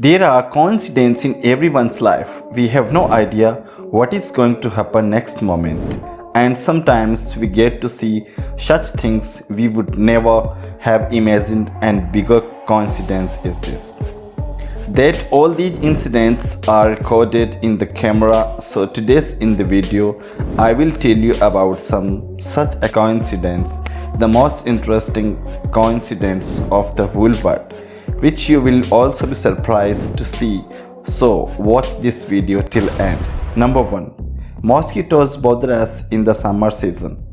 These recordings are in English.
There are coincidences in everyone's life. We have no idea what is going to happen next moment. And sometimes we get to see such things we would never have imagined and bigger coincidence is this. That all these incidents are recorded in the camera so today's in the video I will tell you about some such a coincidence the most interesting coincidence of the whole world which you will also be surprised to see. So watch this video till end. Number 1. Mosquitoes bother us in the summer season.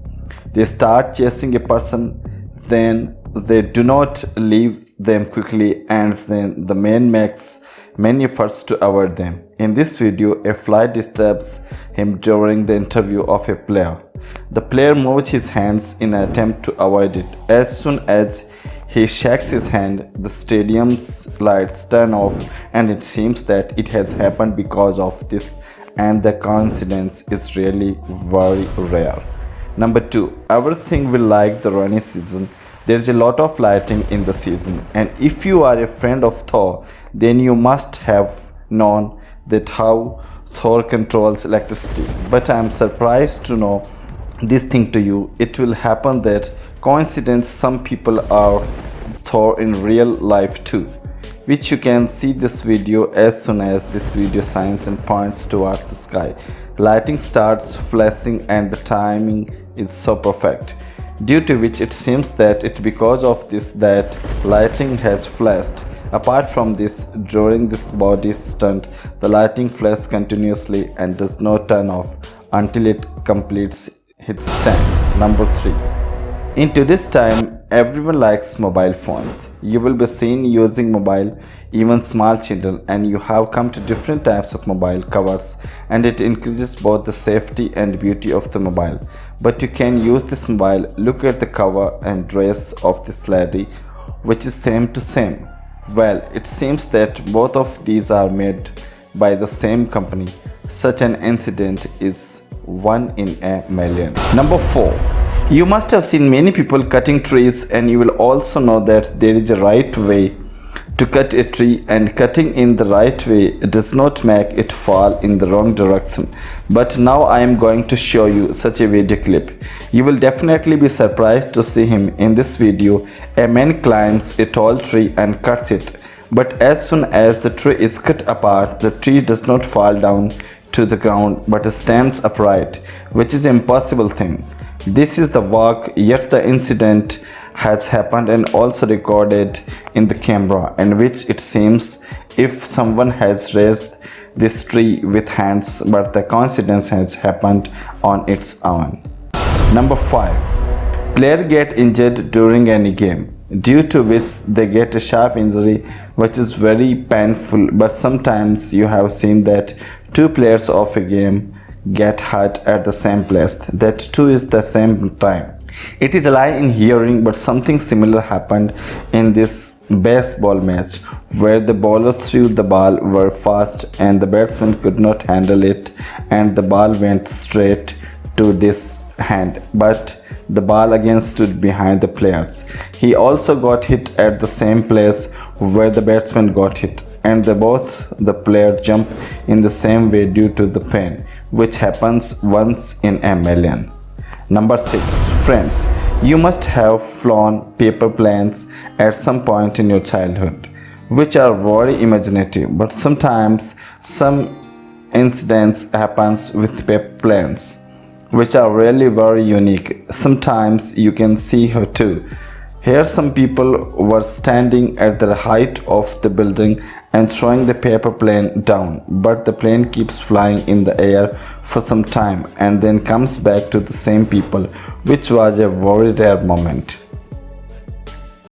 They start chasing a person, then they do not leave them quickly and then the man makes many efforts to avoid them. In this video, a fly disturbs him during the interview of a player. The player moves his hands in an attempt to avoid it. As soon as he shakes his hand, the stadium's lights turn off and it seems that it has happened because of this and the coincidence is really very rare. Number 2. Everything will like the rainy season. There is a lot of lighting in the season and if you are a friend of Thor, then you must have known that how Thor controls electricity. But I am surprised to know this thing to you. It will happen that coincidence some people are In real life too which you can see this video as soon as this video signs and points towards the sky. Lighting starts flashing and the timing is so perfect, due to which it seems that it's because of this that lighting has flashed. Apart from this, during this body stunt, the lighting flashes continuously and does not turn off until it completes its stand. Number 3. In today's time, everyone likes mobile phones. You will be seen using mobile even small children and you have come to different types of mobile covers and it increases both the safety and beauty of the mobile. But you can use this mobile look at the cover and dress of this lady which is same to same. Well it seems that both of these are made by the same company. Such an incident is one in a million. Number four you must have seen many people cutting trees and you will also know that there is a right way to cut a tree and cutting in the right way does not make it fall in the wrong direction. But now I am going to show you such a video clip. You will definitely be surprised to see him in this video. A man climbs a tall tree and cuts it. But as soon as the tree is cut apart, the tree does not fall down to the ground but stands upright, which is impossible thing. This is the work yet the incident has happened and also recorded in the camera in which it seems if someone has raised this tree with hands but the coincidence has happened on its own. Number 5. Player get injured during any game due to which they get a sharp injury which is very painful but sometimes you have seen that two players of a game get hurt at the same place. That too is the same time. It is a lie in hearing but something similar happened in this baseball match where the bowler threw the ball very fast and the batsman could not handle it and the ball went straight to this hand but the ball again stood behind the players. He also got hit at the same place where the batsman got hit and both the player jumped in the same way due to the pain which happens once in a million. Number 6. Friends, you must have flown paper planes at some point in your childhood, which are very imaginative, but sometimes some incidents happens with paper planes, which are really very unique. Sometimes you can see her too. Here some people were standing at the height of the building and throwing the paper plane down but the plane keeps flying in the air for some time and then comes back to the same people which was a very rare moment.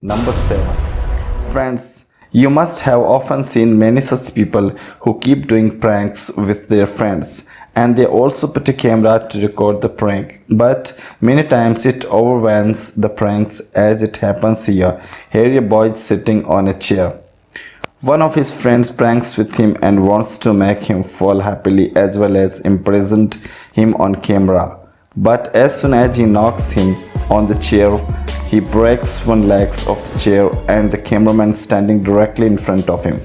Number 7. Friends, you must have often seen many such people who keep doing pranks with their friends and they also put a camera to record the prank but many times it overwhelms the pranks as it happens here. Here a boy is sitting on a chair one of his friends pranks with him and wants to make him fall happily as well as imprisoned him on camera. But as soon as he knocks him on the chair, he breaks one leg of the chair and the cameraman standing directly in front of him.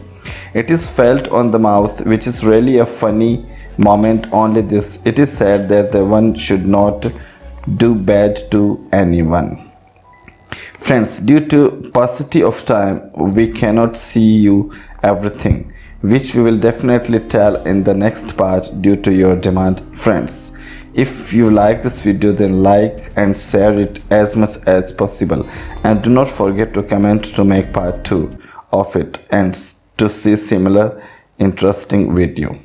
it is felt on the mouth which is really a funny moment only this it is said that the one should not do bad to anyone friends due to paucity of time we cannot see you everything which we will definitely tell in the next part due to your demand friends. If you like this video then like and share it as much as possible. And do not forget to comment to make part 2 of it and to see similar interesting video